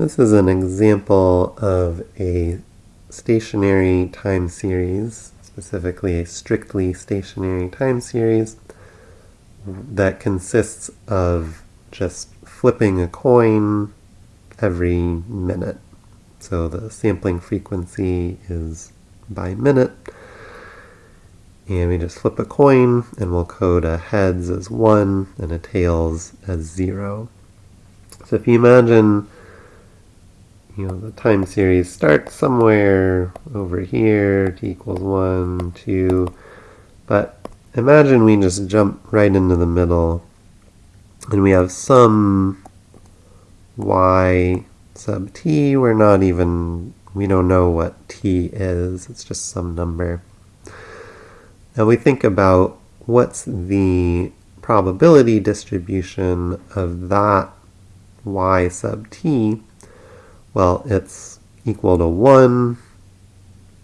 This is an example of a stationary time series, specifically a strictly stationary time series that consists of just flipping a coin every minute. So the sampling frequency is by minute. And we just flip a coin and we'll code a heads as 1 and a tails as 0. So if you imagine you know, the time series starts somewhere over here, t equals 1, 2, but imagine we just jump right into the middle and we have some y sub t, we're not even, we don't know what t is, it's just some number. Now we think about what's the probability distribution of that y sub t well, it's equal to 1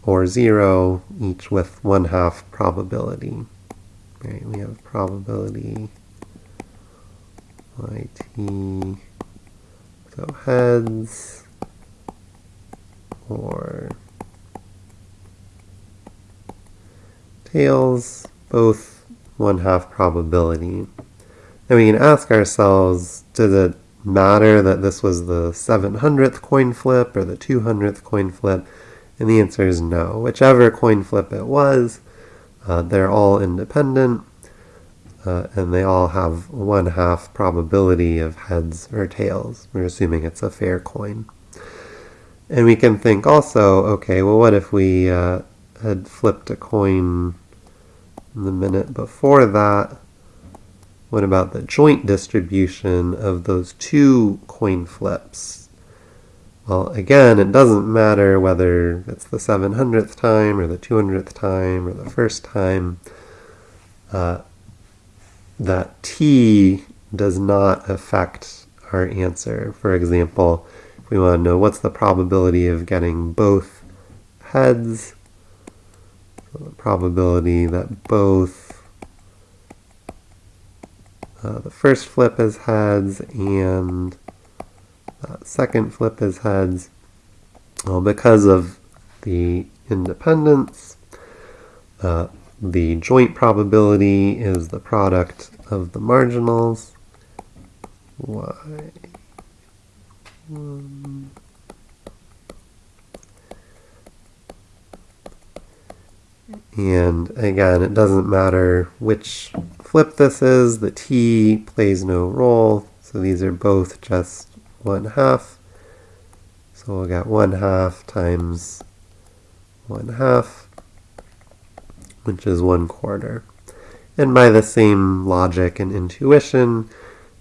or 0, each with 1 half probability. Right, we have probability yt, so heads, or tails, both 1 half probability. And we can ask ourselves, does it matter that this was the 700th coin flip or the 200th coin flip? And the answer is no. Whichever coin flip it was, uh, they're all independent, uh, and they all have one half probability of heads or tails. We're assuming it's a fair coin. And we can think also, okay, well, what if we uh, had flipped a coin the minute before that? What about the joint distribution of those two coin flips? Well, again, it doesn't matter whether it's the 700th time or the 200th time or the first time. Uh, that t does not affect our answer. For example, if we want to know what's the probability of getting both heads, so the probability that both uh, the first flip is heads and uh, second flip is heads. Well, because of the independence, uh, the joint probability is the product of the marginals. Y. One. And again, it doesn't matter which flip this is, the t plays no role, so these are both just 1 half. So we'll get 1 half times 1 half, which is 1 quarter. And by the same logic and intuition,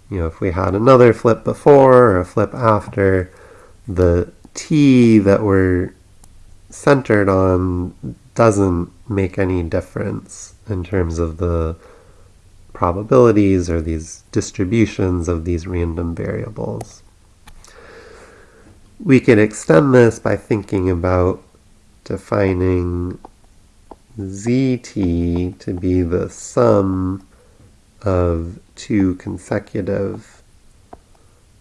you know, if we had another flip before or a flip after, the t that we're centered on doesn't make any difference in terms of the probabilities or these distributions of these random variables. We can extend this by thinking about defining zt to be the sum of two consecutive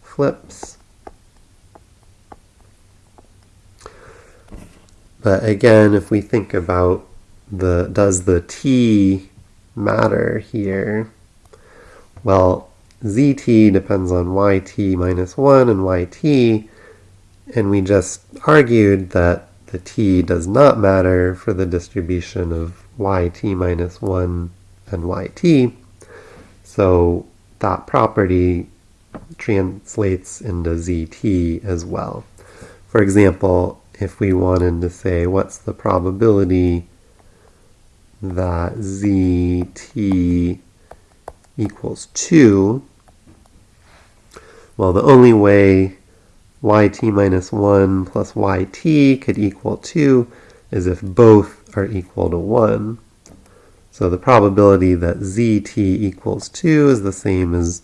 flips. But again, if we think about the does the t matter here? Well, zt depends on yt minus 1 and yt, and we just argued that the t does not matter for the distribution of yt minus 1 and yt, so that property translates into zt as well. For example, if we wanted to say what's the probability that zt equals 2, well, the only way yt minus 1 plus yt could equal 2 is if both are equal to 1. So the probability that zt equals 2 is the same as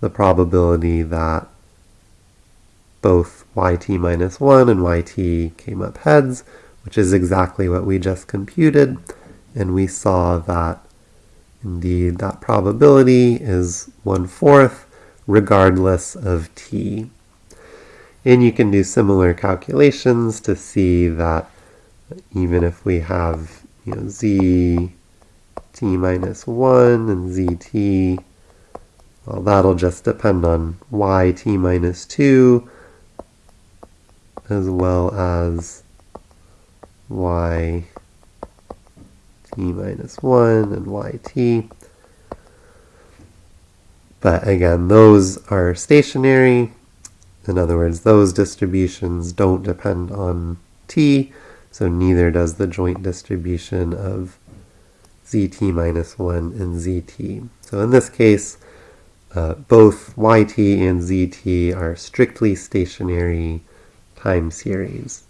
the probability that both yt minus 1 and yt came up heads, which is exactly what we just computed and we saw that indeed that probability is one-fourth regardless of t. And you can do similar calculations to see that even if we have you know, z t minus 1 and zt, well, that'll just depend on yt minus 2 as well as y t minus 1 and yt. But again, those are stationary. In other words, those distributions don't depend on t, so neither does the joint distribution of zt minus 1 and zt. So in this case, uh, both yt and zt are strictly stationary time series.